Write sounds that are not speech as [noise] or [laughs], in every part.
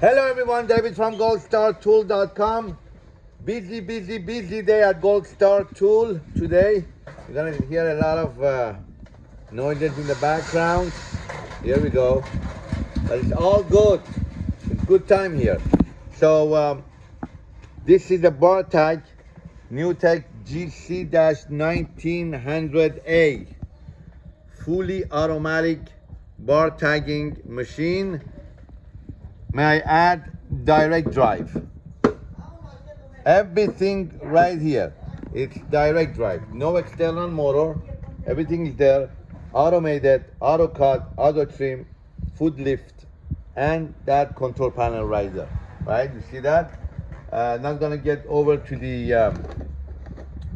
Hello everyone, David from goldstartool.com. Busy, busy, busy day at Gold Star Tool today. You're gonna hear a lot of uh, noises in the background. Here we go. But it's all good. It's good time here. So um, this is a the Bartag NewTek GC-1900A fully automatic bar tagging machine. May I add direct drive? Everything right here. It's direct drive. No external motor. Everything is there. Automated, auto cut, auto trim, foot lift, and that control panel right there. Right? You see that? Uh, not gonna get over to the um,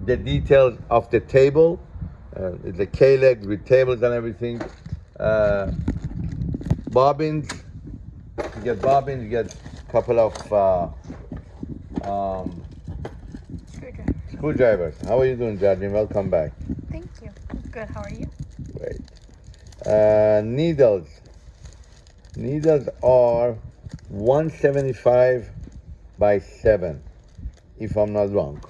the details of the table. Uh, it's a K-leg with tables and everything. Uh, bobbins. Get bobbins. You get a couple of uh, um, screwdrivers. How are you doing, Jardine? Welcome back. Thank you. Good. How are you? Great. Uh, needles. Needles are 175 by 7, if I'm not wrong.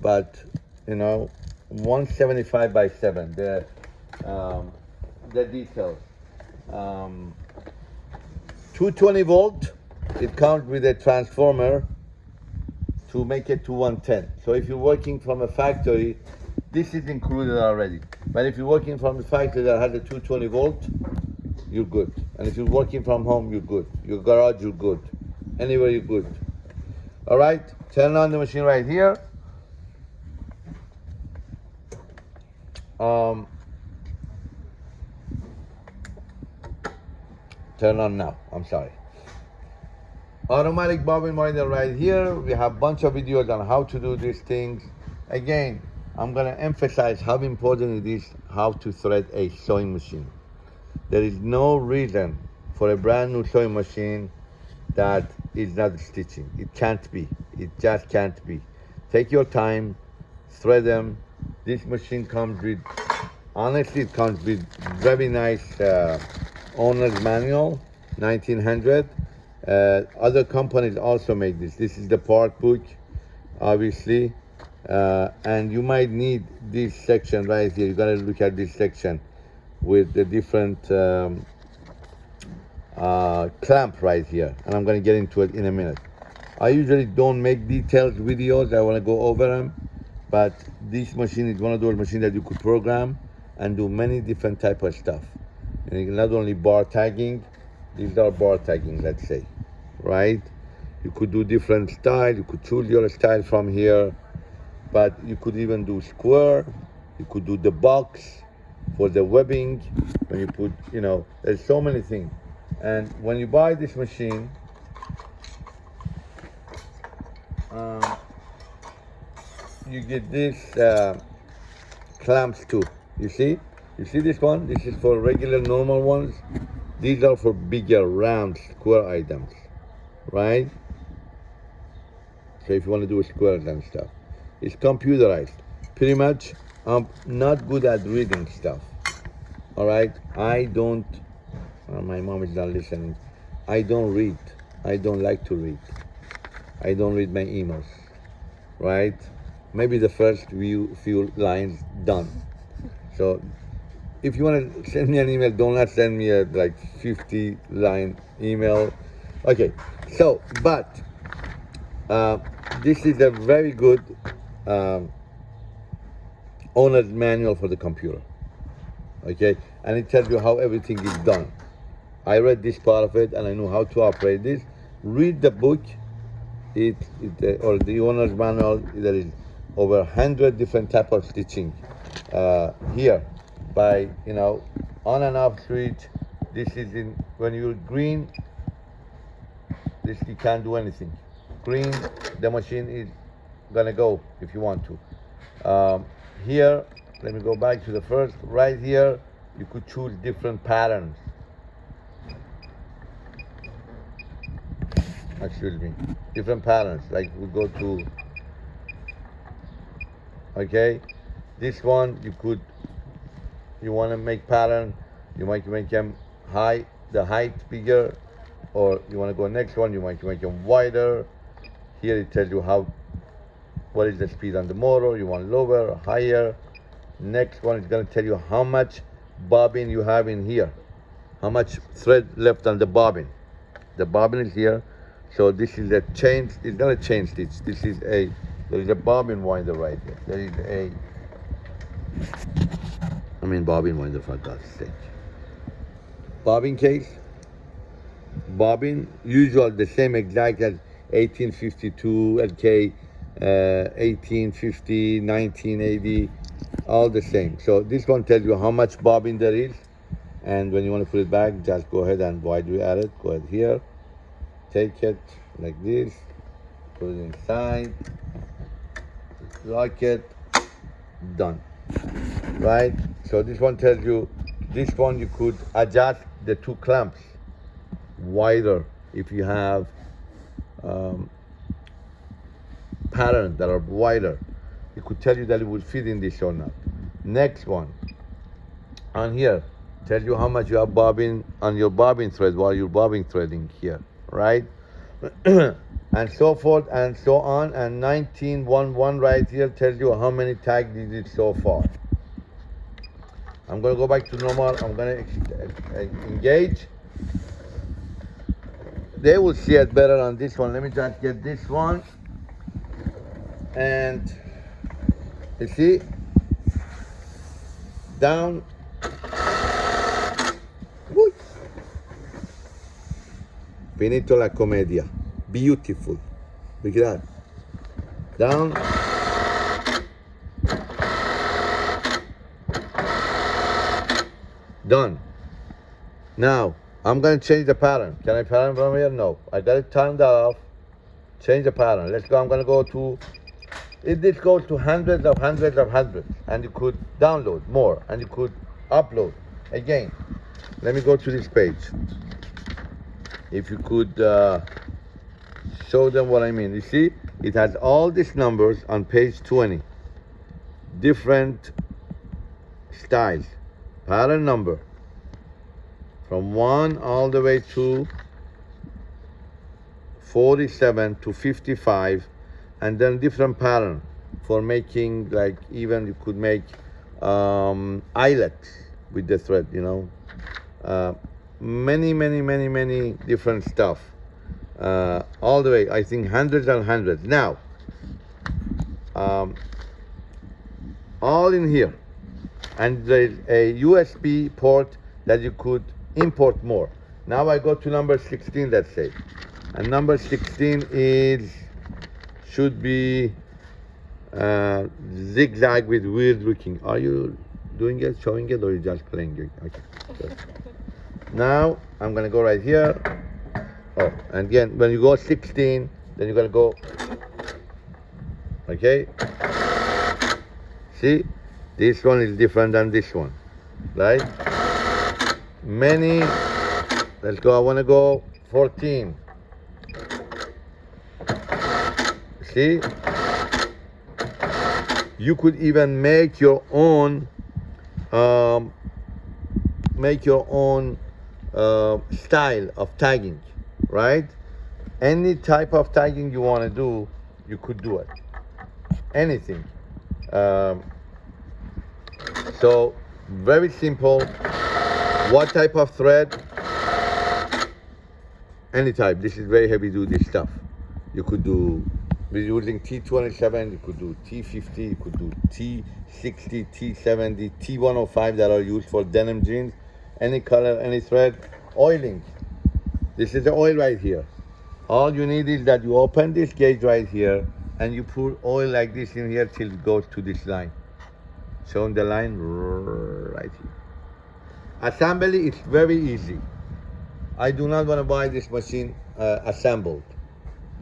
But, you know, 175 by 7, the, um, the details. Um, 220 volt, it comes with a transformer to make it to 110. So if you're working from a factory, this is included already. But if you're working from a factory that has a 220 volt, you're good. And if you're working from home, you're good. Your garage, you're good. Anywhere, you're good. All right, turn on the machine right here. Um, turn on now, I'm sorry. Automatic bobbin winder right here. We have bunch of videos on how to do these things. Again, I'm gonna emphasize how important it is how to thread a sewing machine. There is no reason for a brand new sewing machine that is not stitching. It can't be. It just can't be. Take your time, thread them. This machine comes with, honestly, it comes with very nice uh, owner's manual, 1900. Uh, other companies also make this. This is the part book, obviously. Uh, and you might need this section right here. You gotta look at this section with the different um, uh, clamp right here. And I'm gonna get into it in a minute. I usually don't make detailed videos. I wanna go over them. But this machine is one of those machines that you could program and do many different type of stuff. And not only bar tagging, these are bar tagging, let's say, right? You could do different style. You could choose your style from here but you could even do square you could do the box for the webbing when you put you know there's so many things and when you buy this machine um, you get this uh, clamps too you see you see this one this is for regular normal ones these are for bigger round square items right so if you want to do squares and stuff it's computerized. Pretty much, I'm not good at reading stuff. All right, I don't. Uh, my mom is not listening. I don't read. I don't like to read. I don't read my emails. Right? Maybe the first few few lines done. So, if you want to send me an email, don't not send me a like 50 line email. Okay. So, but uh, this is a very good um, owner's manual for the computer. Okay, and it tells you how everything is done. I read this part of it and I know how to operate this. Read the book, it, it uh, or the owner's manual. There is over hundred different type of stitching uh, here by you know on and off switch. This is in when you're green. This you can't do anything. Green, the machine is gonna go if you want to. Um, here, let me go back to the first. Right here, you could choose different patterns. Excuse me, different patterns. Like we go to, okay, this one you could, you want to make pattern, you might make them high, the height bigger, or you want to go next one, you to make them wider. Here it tells you how, what is the speed on the motor, you want lower higher. Next one is gonna tell you how much bobbin you have in here, how much thread left on the bobbin. The bobbin is here, so this is a change, it's not a chain stitch, this is a, there is a bobbin winder right here. There is a, I mean bobbin winder for God's sake. Bobbin case, bobbin, usual the same exact as 1852 LK, uh, 1850, 1980, all the same. So this one tells you how much bobbin there is, and when you want to put it back, just go ahead and why do you add it? Go ahead here, take it like this, put it inside, lock it, done. Right? So this one tells you, this one you could adjust the two clamps wider if you have um, patterns that are wider. It could tell you that it would fit in this or not. Next one, on here, tell you how much you have bobbin on your bobbin thread while you're bobbin threading here, right? [clears throat] and so forth and so on. And 1911 right here tells you how many tags did it so far. I'm gonna go back to normal. I'm gonna engage they will see it better on this one. Let me just get this one. And you see, down. Uy. Finito la comedia. Beautiful. Look at that. Down. Done. Now, I'm going to change the pattern. Can I pattern from here? No. I got it turned off. Change the pattern. Let's go. I'm going to go to, it this goes to hundreds of hundreds of hundreds. And you could download more. And you could upload. Again, let me go to this page. If you could uh, show them what I mean. You see, it has all these numbers on page 20. Different styles. Pattern number. From 1 all the way to 47 to 55 and then different pattern for making like even you could make um, eyelets with the thread you know? Uh, many many many many different stuff. Uh, all the way I think hundreds and hundreds. Now um, all in here and there's a USB port that you could import more. Now I go to number 16, let's say. And number 16 is, should be uh, zigzag with weird looking. Are you doing it, showing it, or you just playing it? Okay. [laughs] Now I'm gonna go right here. Oh, and again, when you go 16, then you're gonna go, okay? See, this one is different than this one, right? many let's go I want to go 14 see? You could even make your own um, make your own uh, style of tagging right? Any type of tagging you want to do you could do it. Anything. Um, so very simple what type of thread? Any type. This is very heavy duty stuff. You could do, we're using T27, you could do T50, you could do T60, T70, T105 that are used for denim jeans. Any color, any thread. Oiling. This is the oil right here. All you need is that you open this gauge right here and you pour oil like this in here till it goes to this line. Showing the line right here. Assembly is very easy. I do not want to buy this machine uh, assembled.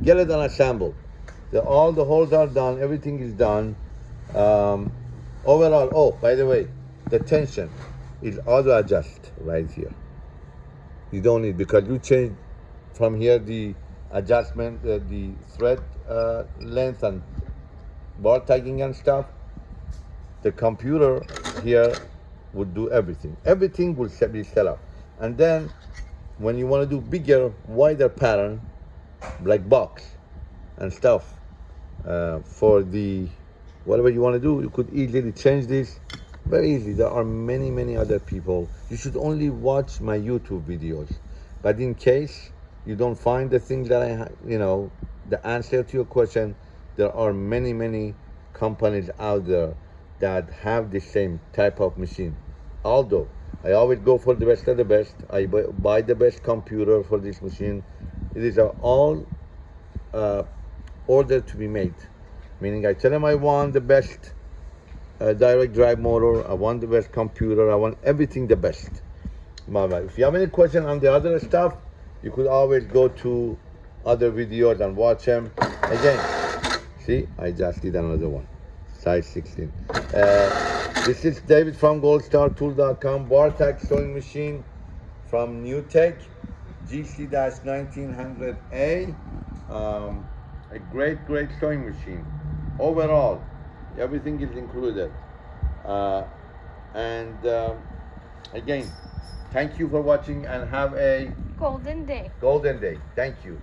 Get it unassembled. The, all the holes are done, everything is done. Um, overall, oh, by the way, the tension is auto adjust right here. You don't need, because you change from here the adjustment, uh, the thread uh, length and bar tagging and stuff. The computer here would do everything. Everything will be set up. And then when you want to do bigger, wider pattern, like box and stuff, uh, for the whatever you want to do, you could easily change this very easily. There are many, many other people. You should only watch my YouTube videos. But in case you don't find the thing that I, you know, the answer to your question, there are many, many companies out there that have the same type of machine. Although I always go for the best of the best, I buy the best computer for this machine. These are all uh, ordered to be made. Meaning, I tell them I want the best uh, direct drive motor, I want the best computer, I want everything the best. If you have any question on the other stuff, you could always go to other videos and watch them. Again, see, I just did another one, size 16. Uh, this is David from goldstartool.com, Bartak sewing machine from NewTek, GC-1900A. Um, a great, great sewing machine. Overall, everything is included. Uh, and um, again, thank you for watching and have a Golden day. golden day. Thank you.